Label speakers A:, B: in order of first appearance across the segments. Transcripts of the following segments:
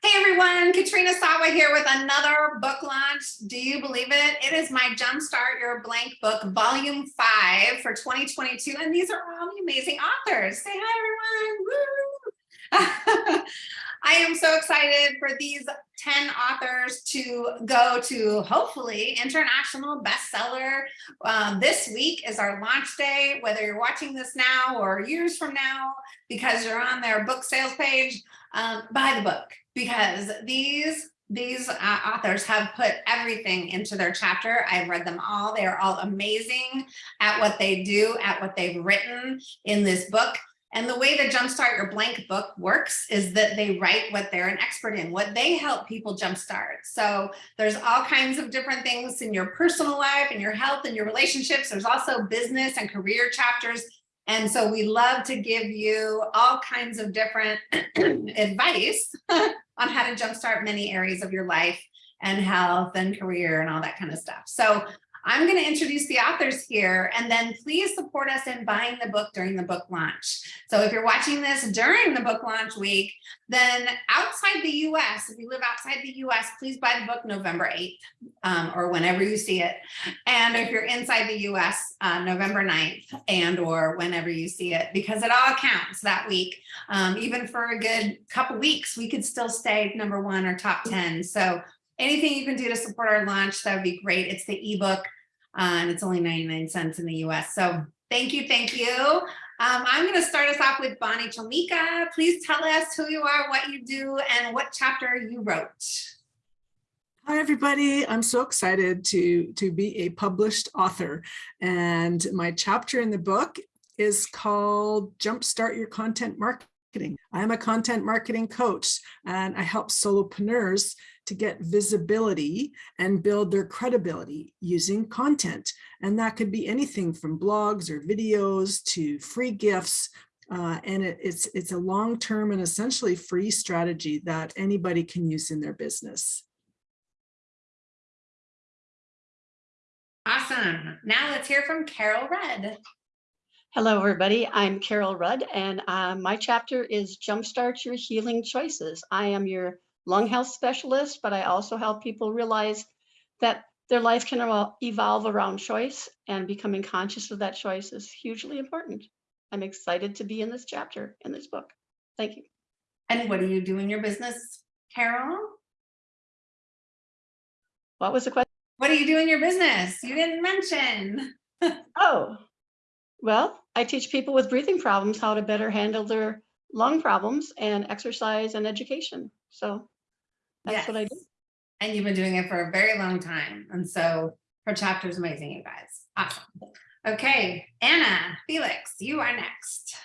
A: Hey everyone, Katrina Sawa here with another book launch. Do you believe it? It is my Jumpstart Your Blank book, volume five for 2022. And these are all the amazing authors. Say hi everyone. I am so excited for these 10 authors to go to hopefully international bestseller. Um, this week is our launch day, whether you're watching this now or years from now, because you're on their book sales page, um, buy the book because these these uh, authors have put everything into their chapter. I've read them all. They are all amazing at what they do, at what they've written in this book. And the way the Jumpstart Your Blank book works is that they write what they're an expert in, what they help people jumpstart. So there's all kinds of different things in your personal life and your health and your relationships. There's also business and career chapters. And so we love to give you all kinds of different advice on how to jumpstart many areas of your life and health and career and all that kind of stuff. So I'm going to introduce the authors here and then please support us in buying the book during the book launch. So if you're watching this during the book launch week, then outside the US, if you live outside the US, please buy the book November 8th um, or whenever you see it. And if you're inside the US, uh, November 9th and or whenever you see it, because it all counts that week. Um, even for a good couple weeks, we could still stay number one or top 10. So anything you can do to support our launch, that would be great. It's the ebook uh, and it's only 99 cents in the US. So thank you, thank you. Um, I'm going to start us off with Bonnie Chomika. Please tell us who you are, what you do, and what chapter you wrote.
B: Hi, everybody. I'm so excited to, to be a published author. And my chapter in the book is called Jumpstart Your Content Marketing. I'm a content marketing coach, and I help solopreneurs to get visibility and build their credibility using content. And that could be anything from blogs or videos to free gifts. Uh, and it, it's, it's a long-term and essentially free strategy that anybody can use in their business.
A: Awesome. Now let's hear from Carol Rudd.
C: Hello, everybody. I'm Carol Rudd, and uh, my chapter is Jumpstart Your Healing Choices. I am your lung health specialist, but I also help people realize that their life can evolve around choice and becoming conscious of that choice is hugely important. I'm excited to be in this chapter in this book. Thank you.
A: And what do you do in your business, Carol?
C: What was the question?
A: What do you do in your business? You didn't mention.
C: oh, well, I teach people with breathing problems how to better handle their lung problems and exercise and education. So that's yes. what I do.
A: And you've been doing it for a very long time. And so her chapter is amazing, you guys. Awesome. Okay, Anna, Felix, you are next.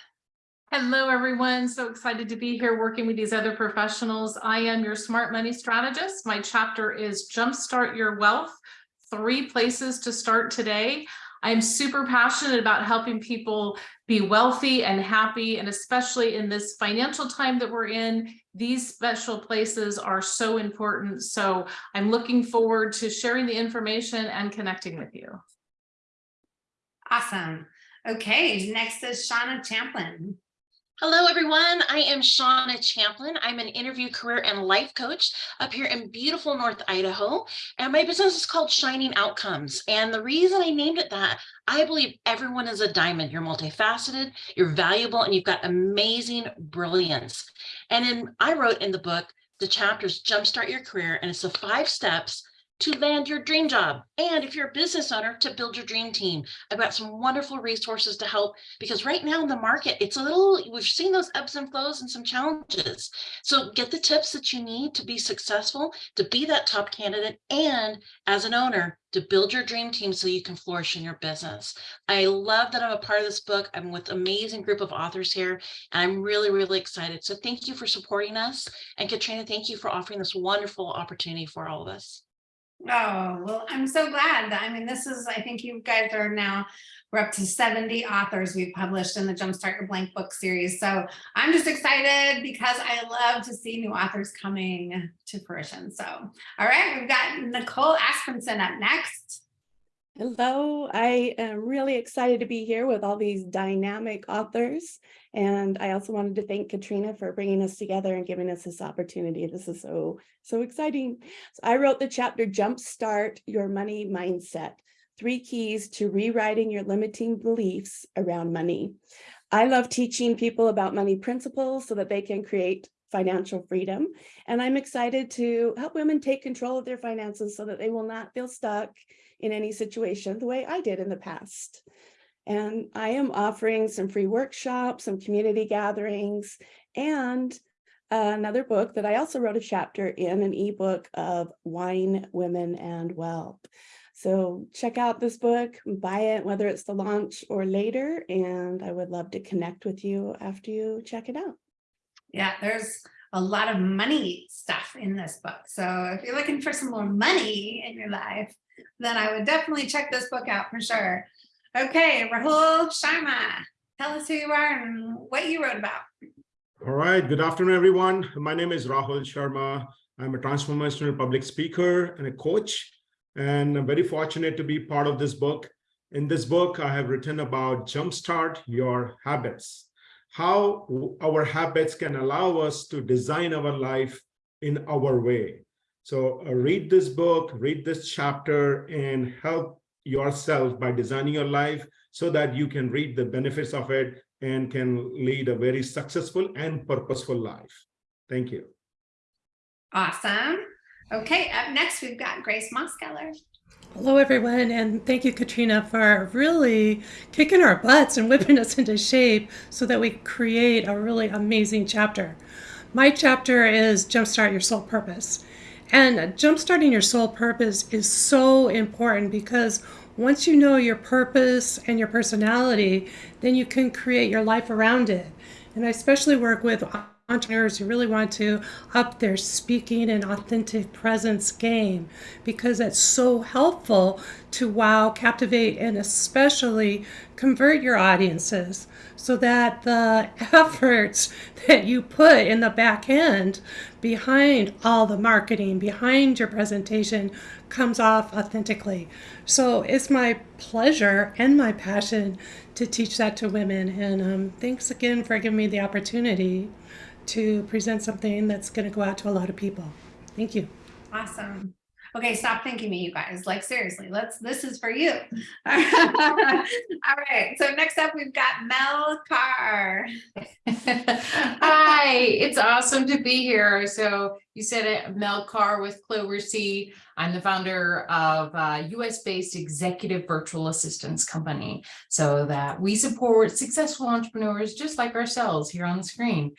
D: Hello, everyone. So excited to be here working with these other professionals. I am your smart money strategist. My chapter is Jumpstart Your Wealth, three places to start today. I'm super passionate about helping people be wealthy and happy, and especially in this financial time that we're in, these special places are so important. So I'm looking forward to sharing the information and connecting with you.
A: Awesome. Okay, next is Shauna Champlin.
E: Hello, everyone. I am Shauna Champlin. I'm an interview career and life coach up here in beautiful North Idaho. And my business is called Shining Outcomes. And the reason I named it that, I believe everyone is a diamond. You're multifaceted, you're valuable, and you've got amazing brilliance. And then I wrote in the book, the chapters Jumpstart Your Career, and it's the five steps to land your dream job. And if you're a business owner, to build your dream team. I've got some wonderful resources to help because right now in the market, it's a little, we've seen those ebbs and flows and some challenges. So get the tips that you need to be successful, to be that top candidate, and as an owner, to build your dream team so you can flourish in your business. I love that I'm a part of this book. I'm with amazing group of authors here, and I'm really, really excited. So thank you for supporting us. And Katrina, thank you for offering this wonderful opportunity for all of us.
A: Oh, well, I'm so glad. I mean, this is, I think you guys are now, we're up to 70 authors we've published in the Jumpstart Your Blank book series. So I'm just excited because I love to see new authors coming to fruition. So, all right, we've got Nicole Aspenson up next.
F: Hello, I am really excited to be here with all these dynamic authors. And I also wanted to thank Katrina for bringing us together and giving us this opportunity. This is so, so exciting. So I wrote the chapter Jumpstart Your Money Mindset, Three Keys to Rewriting Your Limiting Beliefs Around Money. I love teaching people about money principles so that they can create financial freedom. And I'm excited to help women take control of their finances so that they will not feel stuck in any situation the way I did in the past. And I am offering some free workshops, some community gatherings, and uh, another book that I also wrote a chapter in, an ebook of Wine, Women, and Wealth. So check out this book, buy it, whether it's the launch or later, and I would love to connect with you after you check it out.
A: Yeah, there's a lot of money stuff in this book. So if you're looking for some more money in your life, then I would definitely check this book out for sure. Okay, Rahul Sharma, tell us who you are and what you wrote about.
G: All right, good afternoon, everyone. My name is Rahul Sharma. I'm a transformational public speaker and a coach, and I'm very fortunate to be part of this book. In this book, I have written about jumpstart your habits, how our habits can allow us to design our life in our way. So uh, read this book, read this chapter, and help yourself by designing your life so that you can reap the benefits of it and can lead a very successful and purposeful life. Thank you.
A: Awesome. Okay, up next, we've got Grace Moskeller.
H: Hello, everyone, and thank you, Katrina, for really kicking our butts and whipping us into shape so that we create a really amazing chapter. My chapter is Jumpstart Your Soul Purpose. And jumpstarting your soul purpose is so important because once you know your purpose and your personality, then you can create your life around it. And I especially work with entrepreneurs who really want to up their speaking and authentic presence game because it's so helpful to wow, captivate, and especially convert your audiences so that the efforts that you put in the back end behind all the marketing, behind your presentation comes off authentically. So it's my pleasure and my passion to teach that to women. And um, thanks again for giving me the opportunity to present something that's going to go out to a lot of people. Thank you.
A: Awesome. Okay, stop thanking me, you guys. Like seriously, let's, this is for you. All right, so next up, we've got Mel Carr.
I: Hi, it's awesome to be here. So you said it, Mel Carr with Clover Seed. I'm the founder of a US-based executive virtual assistance company so that we support successful entrepreneurs just like ourselves here on the screen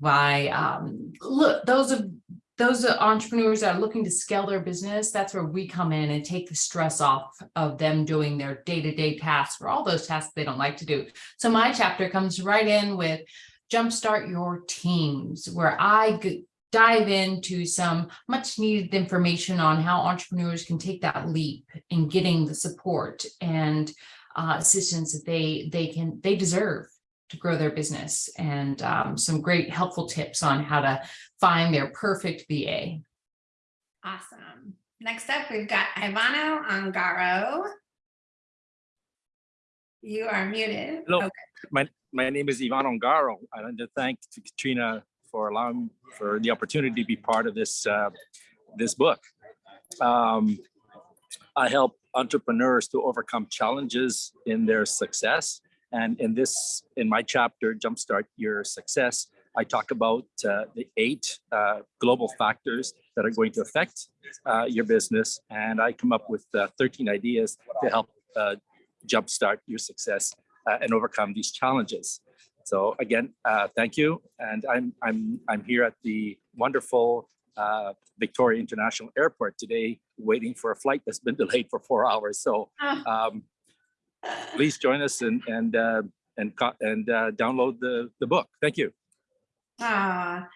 I: by um, look those of those entrepreneurs that are looking to scale their business, that's where we come in and take the stress off of them doing their day-to-day -day tasks or all those tasks they don't like to do. So my chapter comes right in with jumpstart your teams, where I dive into some much needed information on how entrepreneurs can take that leap in getting the support and uh, assistance that they they can they deserve to grow their business and um, some great helpful tips on how to find their perfect VA.
A: Awesome. Next up, we've got Ivano Angaro. You are muted.
J: Hello,
A: Okay.
J: my, my name is Ivano Angaro. I'd like to thank Katrina for allowing for the opportunity to be part of this uh, this book. Um, I help entrepreneurs to overcome challenges in their success. And in this, in my chapter, Jumpstart Your Success, I talk about uh, the eight uh, global factors that are going to affect uh, your business. And I come up with uh, 13 ideas to help uh, jumpstart your success uh, and overcome these challenges. So again, uh, thank you. And I'm, I'm, I'm here at the wonderful uh, Victoria International Airport today, waiting for a flight that's been delayed for four hours. So um, please join us and, and, uh, and, and uh, download the, the book. Thank you.
A: Ah,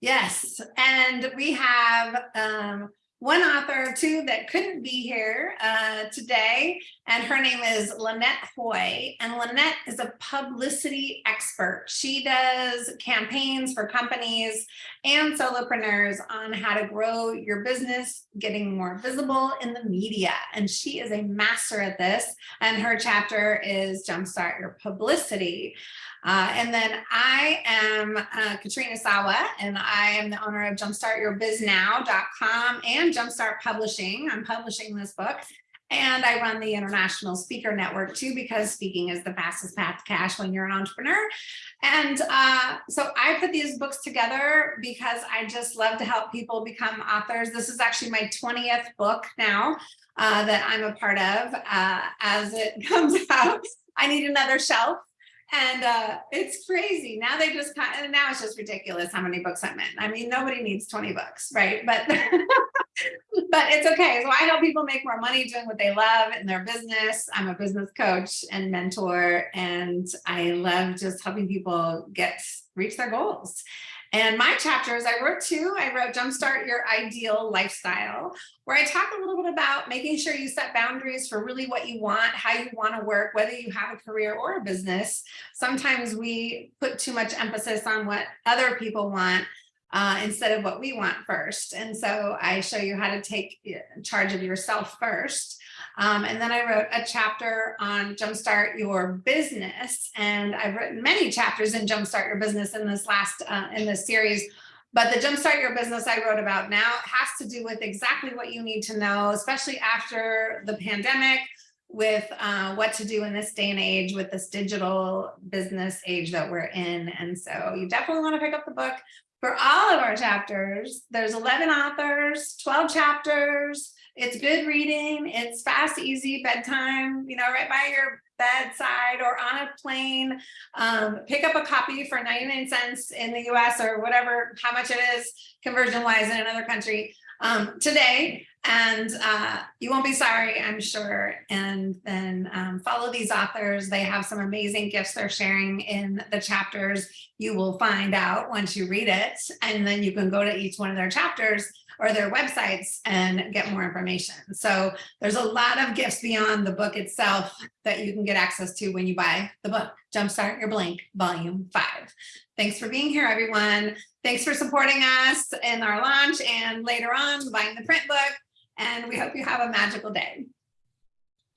A: yes, and we have um, one author too that couldn't be here uh, today, and her name is Lynette Hoy. And Lynette is a publicity expert. She does campaigns for companies and solopreneurs on how to grow your business, getting more visible in the media. And she is a master at this. And her chapter is Jumpstart Your Publicity. Uh, and then I am uh, Katrina Sawa, and I am the owner of jumpstartyourbiznow.com and Jumpstart Publishing. I'm publishing this book. And I run the International Speaker Network too, because speaking is the fastest path to cash when you're an entrepreneur. And uh, so I put these books together because I just love to help people become authors. This is actually my 20th book now uh, that I'm a part of. Uh, as it comes out, I need another shelf and uh, it's crazy. Now they just kind of, now it's just ridiculous how many books I'm in. I mean, nobody needs 20 books, right? But but it's okay. So I help people make more money doing what they love in their business. I'm a business coach and mentor, and I love just helping people get reach their goals. And my chapters, I wrote two. I wrote Jumpstart Your Ideal Lifestyle, where I talk a little bit about making sure you set boundaries for really what you want, how you want to work, whether you have a career or a business. Sometimes we put too much emphasis on what other people want uh, instead of what we want first. And so I show you how to take charge of yourself first. Um, and then I wrote a chapter on Jumpstart Your Business. And I've written many chapters in Jumpstart Your Business in this last, uh, in this series. But the Jumpstart Your Business I wrote about now has to do with exactly what you need to know, especially after the pandemic, with uh, what to do in this day and age with this digital business age that we're in. And so you definitely want to pick up the book. For all of our chapters, there's 11 authors, 12 chapters, it's good reading. It's fast, easy bedtime, you know, right by your bedside or on a plane. Um, pick up a copy for 99 cents in the US or whatever, how much it is conversion wise in another country um, today. And uh, you won't be sorry, I'm sure. And then um, follow these authors. They have some amazing gifts they're sharing in the chapters. You will find out once you read it. And then you can go to each one of their chapters or their websites and get more information. So there's a lot of gifts beyond the book itself that you can get access to when you buy the book, Jumpstart Your Blank Volume 5. Thanks for being here, everyone. Thanks for supporting us in our launch and later on buying the print book. And we hope you have a magical day.